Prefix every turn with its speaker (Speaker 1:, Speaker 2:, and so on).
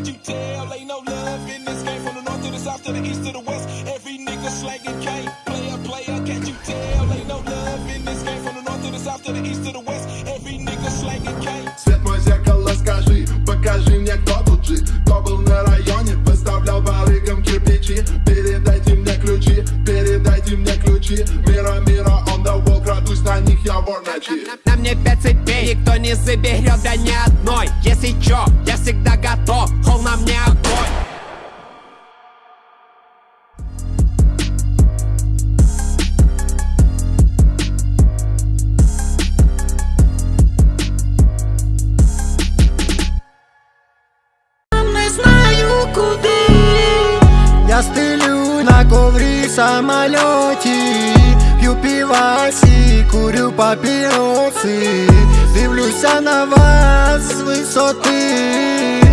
Speaker 1: Can't you tell? Ain't no love in this game from the north to the south to the east to the west. Every nigga slanging cane. Player, player, can't you tell? Ain't no love in this game from the north to the south to the east to the west. Every nigga slanging cane.
Speaker 2: Свет мой зеркало, скажи, покажи мне, кто тут жив Кто был на районе, выставлял барыгам кирпичи Передайте мне ключи, передайте мне ключи Мира, мира, он the wall, крадусь на них, я вор ночи
Speaker 3: На мне пять цепей, никто не заберет, да ни одной
Speaker 4: стелю на коврі в самольоті П'ю півасі, курю папіроси Дивлюся на вас з висоти